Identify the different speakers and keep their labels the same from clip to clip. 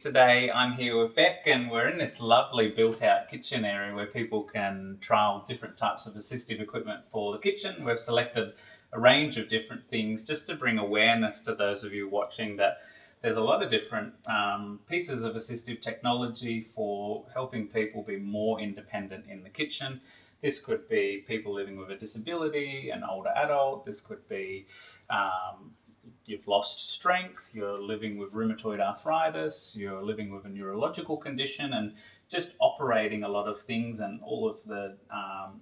Speaker 1: Today. I'm here with Beck and we're in this lovely built out kitchen area where people can trial different types of assistive equipment for the kitchen. We've selected a range of different things just to bring awareness to those of you watching that there's a lot of different um, pieces of assistive technology for helping people be more independent in the kitchen. This could be people living with a disability, an older adult, this could be um, you've lost strength, you're living with rheumatoid arthritis, you're living with a neurological condition, and just operating a lot of things and all of the um,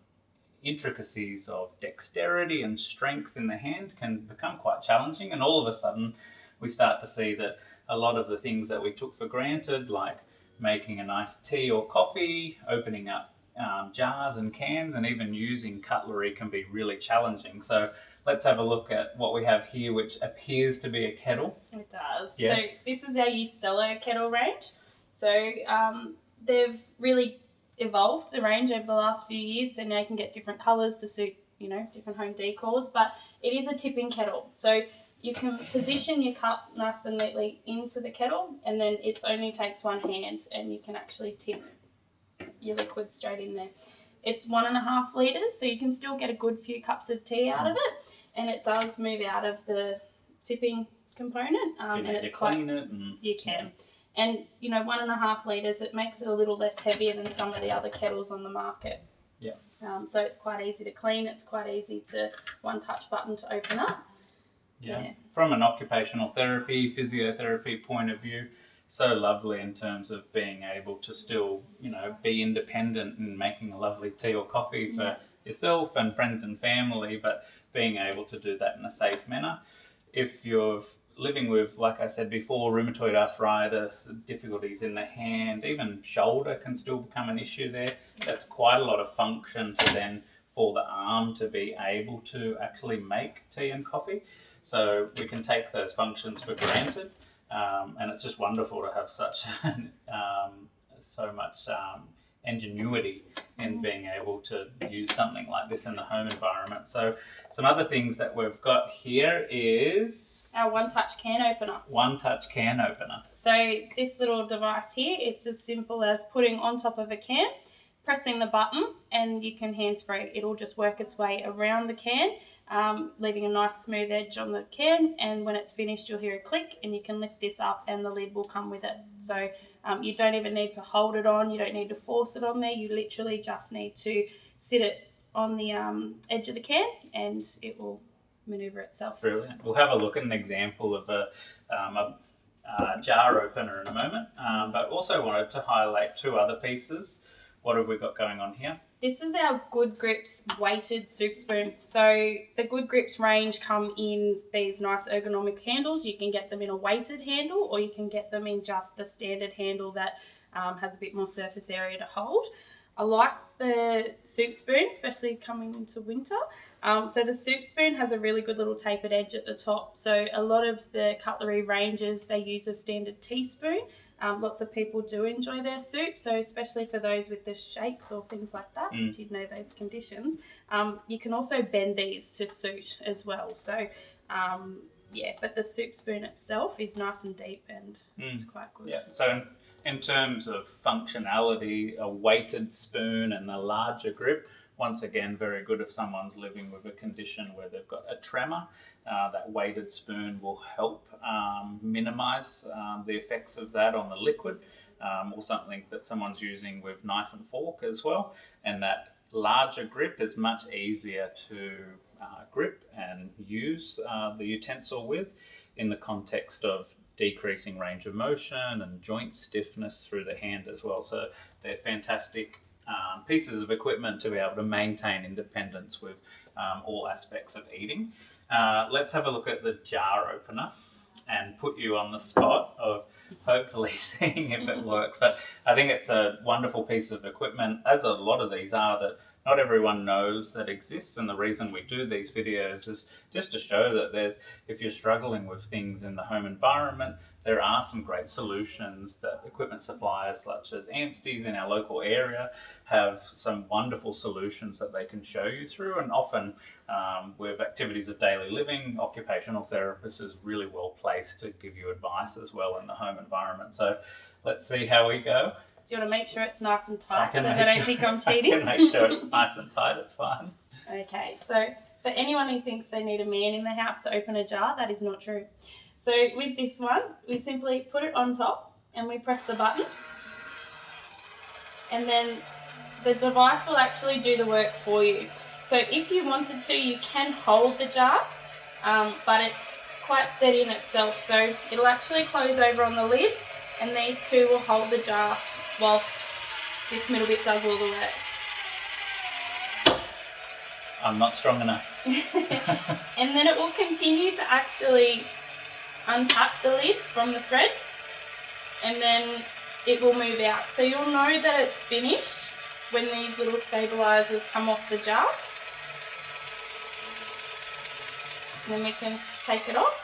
Speaker 1: intricacies of dexterity and strength in the hand can become quite challenging. And all of a sudden, we start to see that a lot of the things that we took for granted, like making a nice tea or coffee, opening up um, jars and cans, and even using cutlery can be really challenging. So let's have a look at what we have here, which appears to be a kettle.
Speaker 2: It does.
Speaker 1: Yes.
Speaker 2: So this is our Uccello kettle range. So um, they've really evolved the range over the last few years, so now you can get different colours to suit you know different home decors. But it is a tipping kettle, so you can position your cup nice and neatly into the kettle, and then it only takes one hand, and you can actually tip your liquid straight in there. It's one and a half litres, so you can still get a good few cups of tea out of it and it does move out of the tipping component um,
Speaker 1: You
Speaker 2: and it's quite
Speaker 1: clean it and
Speaker 2: you can and you know one and a half liters it makes it a little less heavier than some of the other kettles on the market
Speaker 1: Yeah.
Speaker 2: um, so it's quite easy to clean it's quite easy to one touch button to open up
Speaker 1: Yeah.
Speaker 2: Yeah.
Speaker 1: From an occupational therapy, physiotherapy point of view, so lovely in terms of being able to still, you know, be independent and making a lovely tea or coffee mm. for
Speaker 2: Yeah.
Speaker 1: yourself and friends and family, but being able to do that in a safe manner. If you're living with, like I said before, rheumatoid arthritis, difficulties in the hand, even shoulder can still become an issue there. That's quite a lot of function to then for the arm to be able to actually make tea and coffee. So we can take those functions for granted, um, and it's just wonderful to have such um, so much um, ingenuity in
Speaker 2: Mhm.
Speaker 1: being able to use something like this in the home environment. So some other things that we've got here is
Speaker 2: our one touch can opener
Speaker 1: one touch can opener.
Speaker 2: So this little device here, it's as simple as putting on top of a can, pressing the button, and you can hands free. It'll just work its way around the can, um, leaving a nice smooth edge on the can. And when it's finished, you'll hear a click, and you can lift this up, and the lid will come with it. So um, you don't even need to hold it on. You don't need to force it on there. You literally just need to sit it on the um, edge of the can, and it will maneuver itself.
Speaker 1: Brilliant. We'll have a look at an example of a, um, a uh, jar opener in a moment, um, but also wanted to highlight two other pieces. What have we got going on here?
Speaker 2: This is our Good Grips weighted soup spoon. So the Good Grips range come in these nice ergonomic handles. You can get them in a weighted handle or you can get them in just the standard handle that um, has a bit more surface area to hold. I like the soup spoon, especially coming into winter. Um, so the soup spoon has a really good little tapered edge at the top. So a lot of the cutlery ranges, they use a standard teaspoon. Um, lots of people do enjoy their soup, so especially for those with the shakes or things like that,
Speaker 1: Mm.
Speaker 2: you'd know those conditions. Um, you can also bend these to suit as well. So um, yeah, but the soup spoon itself is nice and deep and it's quite good.
Speaker 1: Yeah. So in, in terms of functionality, a weighted spoon and a larger grip, once again, very good if someone's living with a condition where they've got a tremor. Uh, that weighted spoon will help um, minimize um, the effects of that on the liquid, um, or something that someone's using with knife and fork as well. And that larger grip is much easier to uh, grip and use uh, the utensil with in the context of decreasing range of motion and joint stiffness through the hand as well. So they're fantastic um, pieces of equipment to be able to maintain independence with um, all aspects of eating. Uh, let's have a look at the jar opener and put you on the spot of hopefully seeing if it works. But I think it's a wonderful piece of equipment, as a lot of these are, that not everyone knows that exists. And the reason we do these videos is just to show that there's, if you're struggling with things in the home environment, there are some great solutions that equipment suppliers such as Anstey's in our local area have some wonderful solutions that they can show you through. And often um, with activities of daily living, occupational therapist is really well placed to give you advice as well in the home environment. So let's see how we go.
Speaker 2: Do you want to make sure it's nice and tight so they don't
Speaker 1: sure-
Speaker 2: think I'm cheating?
Speaker 1: I can make sure it's nice and tight, it's fine.
Speaker 2: Okay, so for anyone who thinks they need a man in the house to open a jar, that is not true. So with this one, we simply put it on top and we press the button. And then the device will actually do the work for you. So if you wanted to, you can hold the jar, um, but it's quite steady in itself. So it'll actually close over on the lid and these two will hold the jar whilst this middle bit does all the work.
Speaker 1: I'm not strong enough.
Speaker 2: and then it will continue to actually untap the lid from the thread and then it will move out. So you'll know that it's finished when these little stabilizers come off the jar. And then we can take it off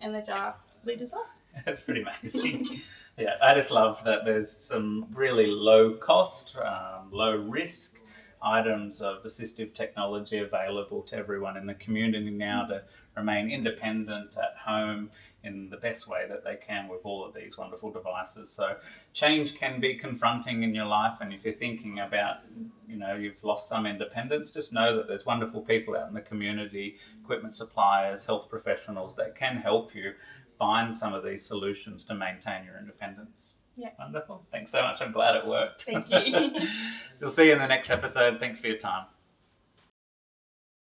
Speaker 2: and the jar lid is off.
Speaker 1: That's pretty amazing. yeah, I just love that there's some really low cost, um, low risk items of assistive technology available to everyone in the community now to remain independent at home in the best way that they can with all of these wonderful devices. So change can be confronting in your life and if you're thinking about, you know, you've lost some independence, just know that there's wonderful people out in the community, equipment suppliers, health professionals that can help you find some of these solutions to maintain your independence.
Speaker 2: Yeah.
Speaker 1: Wonderful. Thanks so much. I'm glad it worked.
Speaker 2: Thank you.
Speaker 1: we'll see you in the next episode. Thanks for your time.